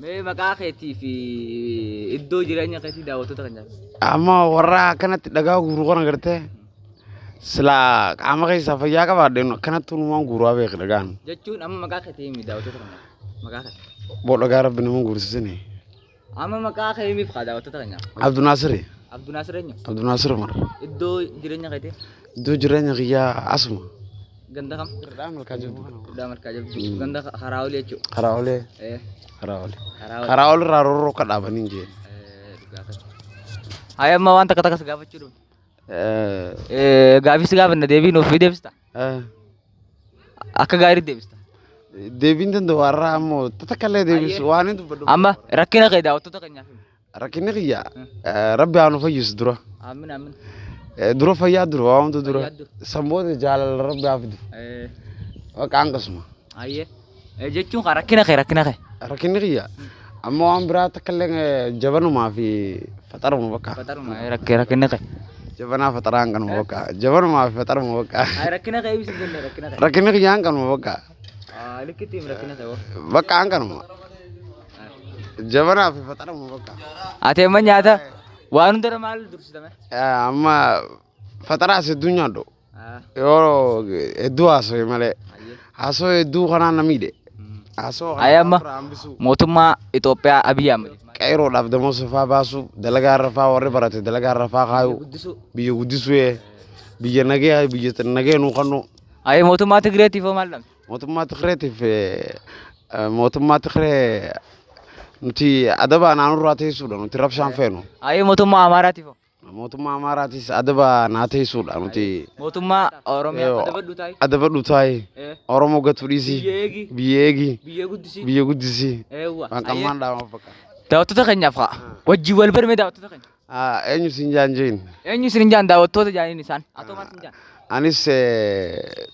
Mee maqaa keetii fi iddoo jireenya keetii daawwattoota kan jaallattu. Amma warra akkanatti dhagaa guuruu kana gartee silaa qaama keessaa fayyaa qabaadheen akkanatti uumamaan guuraa beek dhagaan. Jechuun amma maqaa keetii himi daawwattoota kan jaallattu. Maqaa keetii. Boo dhagaa rabbi nama guursisanii. Amma maqaa kee himiif kaa daawwattoota kan jaallattu. Abduu Naasiri. Abduu Naasir eenyu? Abduu Naasir mara. Iddoo jireenya keetii Iddoo jireenya kiyyaa asuma. Ganda kam? Irraa malkaa jiru kana. Guddaa markaa jirtu. Ganda karaa olii jechuudha. Karaa olee. Eh, Karaa olee. karaa olii. Karaa ol irraa rorroo akka dhaabanii hin jeen. Eh. Hayi amma waan takka takka si gaafachuu dhufu. Eh, gaafii si gaafanna deebii nuuf deebista. Akka gaarii deebista. Deebiin danda'u warraa ammoo tatakkallee deebisu waan hin dubbadhu. Amma rakkina kee daawwattoota keenyaaf himi. Rakkinni kiyyaa rabbi haa nu fayyisu dura. Aamin aamin. Eh, humna dura. Fayyaa dura. Samboota jaalala fidu. Eh, Bakka hanqasuma. Ayyee. Eh, jechuun kan rakkina kee rakkina kee. Rakkinni kiyya amma waan biraa takkallee jabanumaa fi faxaruma bakka. Eh, rakkinni kee. Jabanaa faxaraa hanqanuma bakka. Jabanumaa fi faxaruma bakka. Rakkina kee ibsi jenne rakkina kee. Rakkinni kiyya hanqanuma bakka. Ah, likkitiin rakkina kee. Bakka hanqanuma. Jabanaa fi faxaruma bakka. Ati amma nyaata waan hundara maal dursitame? Eh, Amma faxaraas hedduu nyaadhu. Ah, Yoo hedduu haasawee malee. ayyee. Haasawee hedduu kanaan na miidhe. Mm. Haasawoo Ayi amma irraa hambisuu. mootummaa Itoophiyaa Abiyyi Ahmed. Qeeroodhaaf damoota faa baasuu dalagaa rafaa warri barate dalagaa rafaa kaayuu Guddisuu. biyya guddisuu ee biyya nagee biyya nagee nuu kannu Ayi mootummaa Tigireetiif hoo maal dhabde? mootummaa Tigireetiif mootummaa Tigiree nuti adaba naannurraa teessuudha nuti rabshaan feenu Ayi mootummaa Amaaraatiif mootummaa Amaaraatis adaba naa teessuudha nuti Mootummaa. Oromiyaa adabadhu taa'e. adabadhu taa'ee Eh, Oromoo gatu dhiisii Biyya eegi. biyya eegi Biyya guddisii. biyya guddisii fakkaata. Daawwattoota keenyaaf haa. Wajjin wal barmee daawwattoota keenya. Ah, Eenyu siin jaan jeen Eenyu isin jaan daawwattoota jaaniin isaan? Atoo maal jaan? anis eh,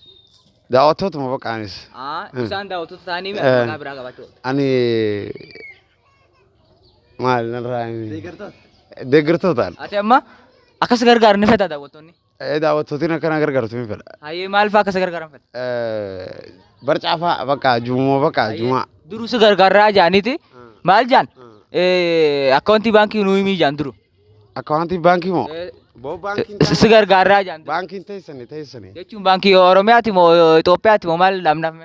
daawwattootuma bakka anis. Ah, isaan daawwattoota ta'anii Eh. maqaa biraa qabaachuu. ani maal narraa himi deeggartootaan Ati amma akkas gargaaru ni fedha daawwattoonni. Daawwattootiin akkana gargaartu ni fedha Hayyee maal fa'aa akkas gargaaran fedha? Eh, barcaafaa bakka juumoo bakka juumaa Duruu si gargaaraa jaaniiti. Maal jaan? Akkaawuntii baankii nuu himii jaan duru. akkaawuntii baankii moo Si gargaaraa jaan baankiin teessani teessani Jechuun baankii Oromiyaati moo Itoophiyaati moo maal dhaabnaaf?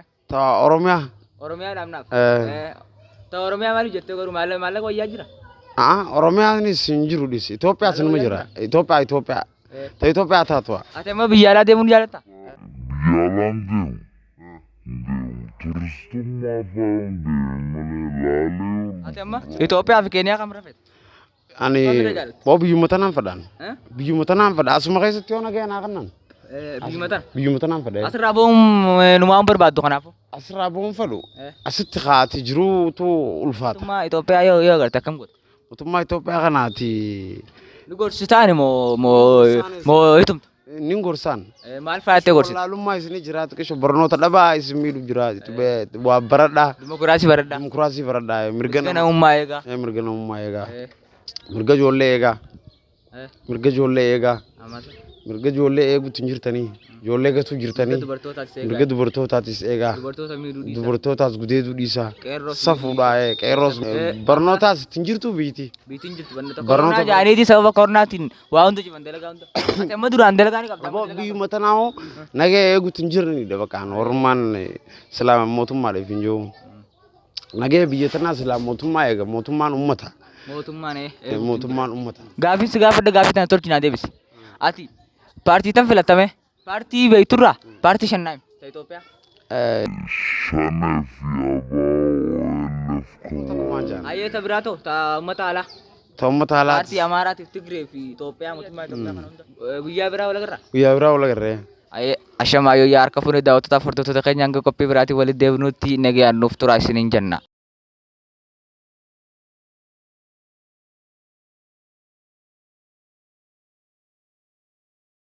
oromiyaa Oromiyaa dhaabnaaf. Oromiyaa maaliif jettee garuu maallaqa maallaqa wayyaa jira? oromiyaanis hin jiru dhis Itoophiyaas nima jira Itoophiyaa Itoophiyaa ta Itoophiyaa taatu'a Ati amma biyya alaa deemuun jaalatta? Yalan deemu. Deemu. Turistummaa fa'aan deemu malee ilaalee Ati amma Itoophiyaa fi Keeniyaa kam rafet? ani boo biyyuma tanaan fedhaan Eh? biyyuma tanaan fedha asuma keessatti yoo nagaya naa kannan Biyyuma tana. biyyuma tanaan fedha Asirraa ba'uun numaan barbaaddu kanaafu. asirraa bu'uun fedhu Eh. asitti kaati jiruutu ulfaata Mootummaa Itoophiyaa yoo yoo agarte akkam godhe? mootummaa Itoophiyaa kanaati Ni gorsitaani moo moo hitumta? nin gorsaan Maal fa'aattee gorsita? wallaalummaa isinii jiraatu qisho barnoota dhabaa isin miidhu jira waa baradhaa Dimokiraasii baradhaa. dimokiraasii baradhaa mirga namummaa eegaa. Eh, mirga namummaa eegaa Eh, mirga ijoollee eegaa eh, mirga ijoollee eegaa. Mirga ijoollee eeguutu hin jirtanii ijoollee gatuu Mirga jirtanii mirga dubartootaatis eegaa dubartootaas gudeeduu dhiisaa Qeerroos safuudhaa eh, qeerroos Eh. barnootaas ittiin jirtu biiti barnoota. Barnoota- Koronaa jaaniiti sababa koronaatiin waa hunda jiban dalagaa hunda. Amma duraan dalagaa ni qabda. Biyyuma tanaa hoo nagee eeguutu hin jirnidha bakkaan ormaan islaama mootummaadhaaf hin jiru nagee biyya tanaa silaa mootummaa eega mootummaan ummata Mootummaan eh. Eh, mootummaan ummata Gaaffiin si gaafadha gaaffii tana tolchinaa deebisi. Ati paartii tan filatame paartii beekturraa paartii shannaayim ta Itoophiyaa. Eh, shanee fi jaan Ayyeeta biraa ta'u ta uummata alaa. ta ummata alaati Paartii Amaaraatiif Tigree fi Itoophiyaa mootummaa Itoophiyaa kana hunda. Eh, Guyyaa biraa wal agarra. guyyaa biraa wal agarree Ayyee ashamaa yoo yaa harka fuunee daawwattoota hordoftoota keenya hanga qophii biraatiin walitti deebinutti nagayaan nuuf turaa isiniin jenna.